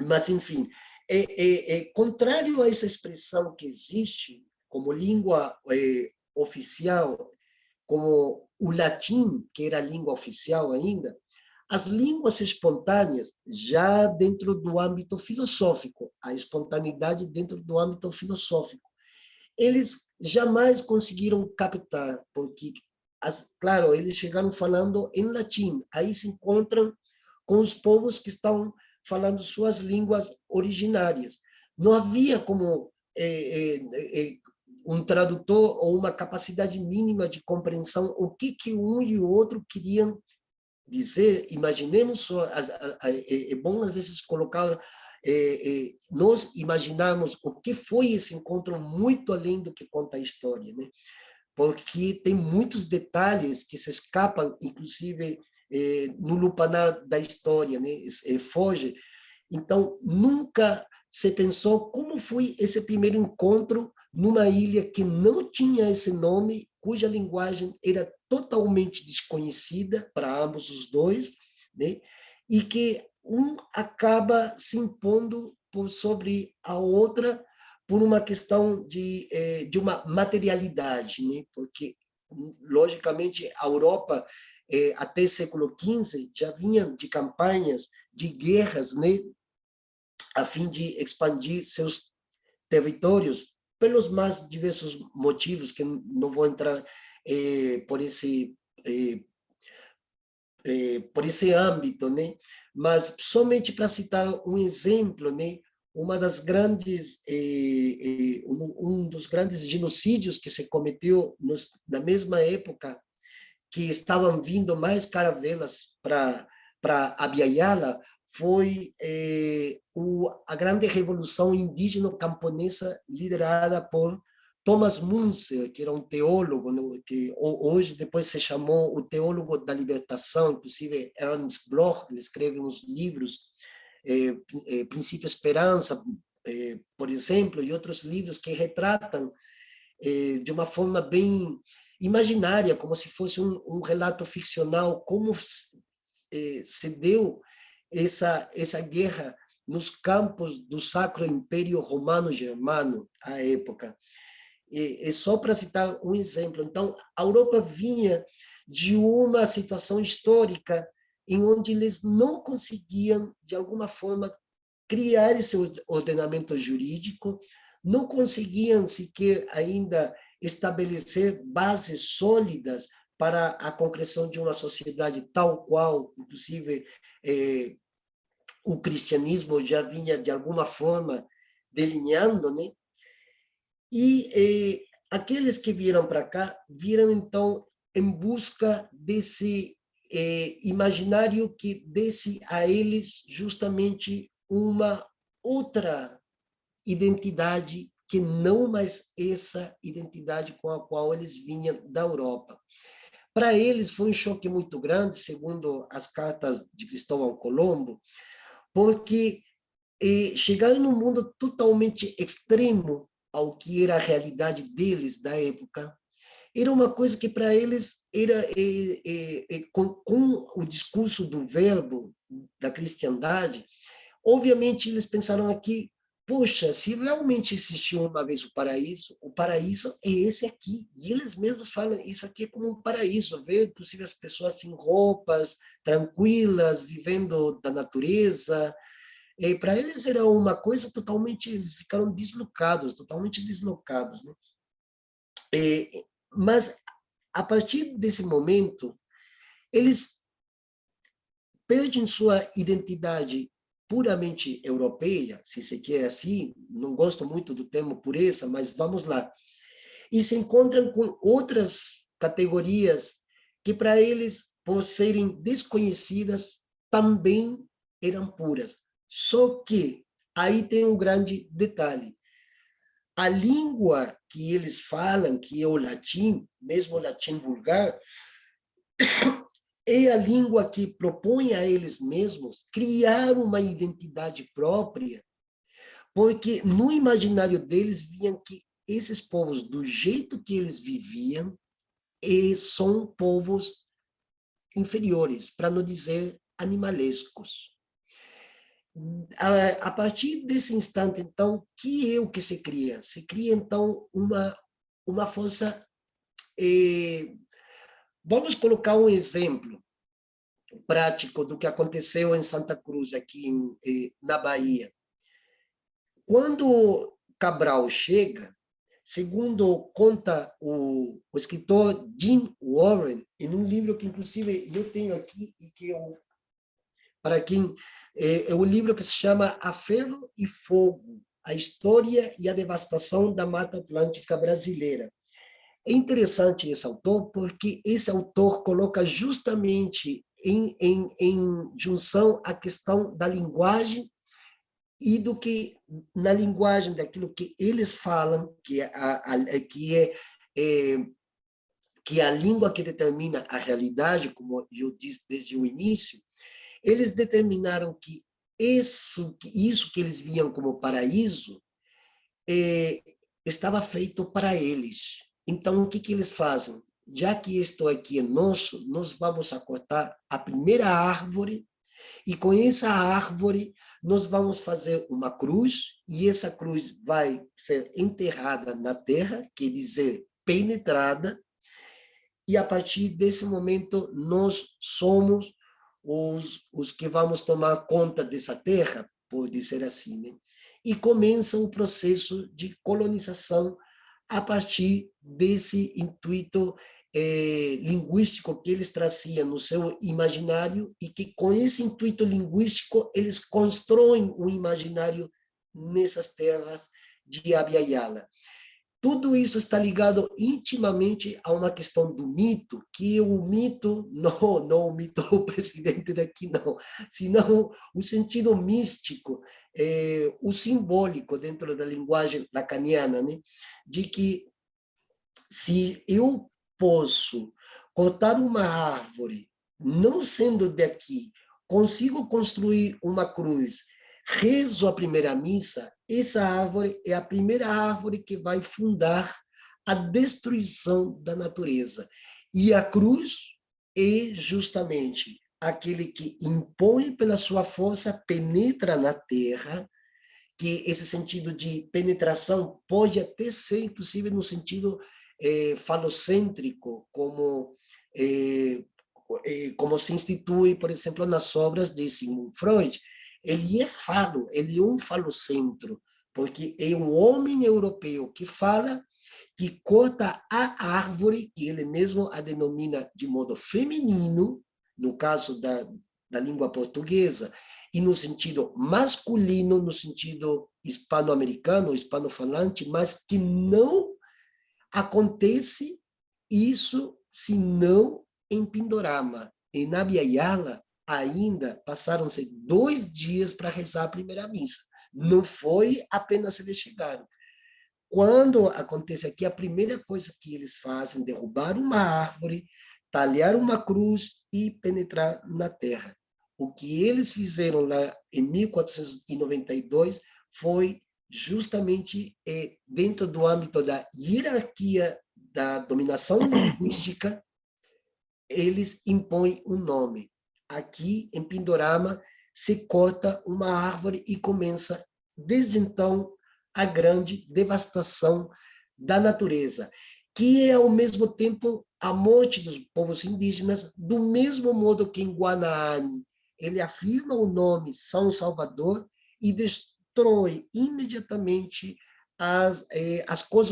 Mas, enfim, é, é, é, contrário a essa expressão que existe como língua é, oficial, como o latim, que era a língua oficial ainda, as línguas espontâneas, já dentro do âmbito filosófico, a espontaneidade dentro do âmbito filosófico, eles jamais conseguiram captar, porque, as, claro, eles chegaram falando em latim, aí se encontram com os povos que estão falando suas línguas originárias. Não havia como é, é, é, um tradutor ou uma capacidade mínima de compreensão o que, que um e o outro queriam dizer. Imaginemos, é, é bom às vezes colocar, é, é, nós imaginamos o que foi esse encontro muito além do que conta a história, né? porque tem muitos detalhes que se escapam, inclusive no lupanar da história, né? É, foge. Então, nunca se pensou como foi esse primeiro encontro numa ilha que não tinha esse nome, cuja linguagem era totalmente desconhecida para ambos os dois, né? e que um acaba se impondo por sobre a outra por uma questão de, é, de uma materialidade, né? porque, logicamente, a Europa é, até século XV, já vinham de campanhas, de guerras, né, a fim de expandir seus territórios, pelos mais diversos motivos, que não vou entrar é, por esse é, é, por esse âmbito, né? Mas somente para citar um exemplo, né? Uma das grandes um, um, dos grandes genocídios que se cometeu nos, na mesma época que estavam vindo mais caravelas para para Abiyala foi eh, o, a grande revolução indígena camponesa liderada por Thomas Munzer, que era um teólogo, né, que hoje depois se chamou o teólogo da libertação, inclusive Ernst Bloch, ele escreve uns livros, eh, eh, Princípio Esperança, eh, por exemplo, e outros livros que retratam eh, de uma forma bem imaginária, como se fosse um, um relato ficcional, como eh, se deu essa, essa guerra nos campos do Sacro Império Romano-Germano, à época. E, e só para citar um exemplo, então, a Europa vinha de uma situação histórica em onde eles não conseguiam, de alguma forma, criar esse ordenamento jurídico, não conseguiam sequer ainda estabelecer bases sólidas para a concreção de uma sociedade tal qual, inclusive, eh, o cristianismo já vinha, de alguma forma, delineando, né? E eh, aqueles que vieram para cá, viram, então, em busca desse eh, imaginário que desse a eles justamente uma outra identidade que não mais essa identidade com a qual eles vinham da Europa. Para eles foi um choque muito grande, segundo as cartas de Cristóvão Colombo, porque eh, chegaram num mundo totalmente extremo ao que era a realidade deles da época, era uma coisa que para eles era eh, eh, eh com, com o discurso do verbo da cristandade, obviamente eles pensaram aqui Poxa, se realmente existiu uma vez o paraíso, o paraíso é esse aqui. E eles mesmos falam isso aqui é como um paraíso. Ver, inclusive, as pessoas sem roupas, tranquilas, vivendo da natureza. E para eles era uma coisa totalmente... Eles ficaram deslocados, totalmente deslocados. Né? E, mas, a partir desse momento, eles perdem sua identidade puramente europeia, se se quer assim, não gosto muito do termo pureza, mas vamos lá, e se encontram com outras categorias que para eles, por serem desconhecidas, também eram puras. Só que aí tem um grande detalhe. A língua que eles falam, que é o latim, mesmo o latim vulgar, é a língua que propõe a eles mesmos criar uma identidade própria, porque no imaginário deles viam que esses povos, do jeito que eles viviam, são povos inferiores, para não dizer animalescos. a, partir desse instante, então, que é o que se cria? Se cria, então, uma, uma força... Eh, vamos colocar um exemplo prático do que aconteceu em Santa Cruz, aqui em, eh, na Bahia. Quando Cabral chega, segundo conta o, o escritor Jim Warren, em um livro que, inclusive, eu tenho aqui e que eu para quem é, é um livro que se chama A Ferro e Fogo, a história e a devastação da Mata Atlântica brasileira. É interessante esse autor, porque esse autor coloca justamente em, em, em junção a questão da linguagem e do que, na linguagem daquilo que eles falam, que é, a, a, que é, é que é a língua que determina a realidade, como eu disse desde o início, eles determinaram que isso, isso que eles viam como paraíso é, estava feito para eles. Então, o que, que eles fazem? Já que isto aqui é nosso, nós vamos cortar a primeira árvore e com essa árvore nós vamos fazer uma cruz e essa cruz vai ser enterrada na terra, quer dizer, penetrada, e a partir desse momento nós somos os, os que vamos tomar conta dessa terra, pode ser assim, né? e começa o processo de colonização a partir desse intuito é, linguístico que eles traziam no seu imaginário e que com esse intuito linguístico eles constroem o imaginário nessas terras de Abiyala. Tudo isso está ligado intimamente a uma questão do mito, que o mito, não, não o mito do presidente daqui, não, senão o sentido místico, é, o simbólico dentro da linguagem lacaniana, né? de que se eu posso cortar uma árvore, não sendo daqui, consigo construir uma cruz, rezo a primeira missa, essa árvore é a primeira árvore que vai fundar a destruição da natureza. E a cruz é justamente aquele que impõe pela sua força, penetra na terra, que esse sentido de penetração pode até ser, inclusive, no sentido é, falocêntrico, como, é, como se institui, por exemplo, nas obras de Sigmund Freud, ele é falo, ele é um falocentro, porque é um homem europeu que fala, que corta a árvore, que ele mesmo a denomina de modo feminino, no caso da, da língua portuguesa, e no sentido masculino, no sentido hispano-americano, hispano-falante, mas que não acontece isso senão em Pindorama. Em Nabiayala, ainda passaram-se dois dias para rezar a primeira missa. Não foi apenas eles chegaram. Quando acontece aqui, a primeira coisa que eles fazem é derrubar uma árvore, talhar uma cruz e penetrar na terra. O que eles fizeram lá em 1492 foi justamente é, dentro do âmbito da hierarquia da dominação linguística, eles impõem um nome aqui em Pindorama, se corta uma árvore e começa, desde então, a grande devastação da natureza, que é, ao mesmo tempo, a morte dos povos indígenas, do mesmo modo que em Guanaani, ele afirma o nome São Salvador e destrói imediatamente as, eh, as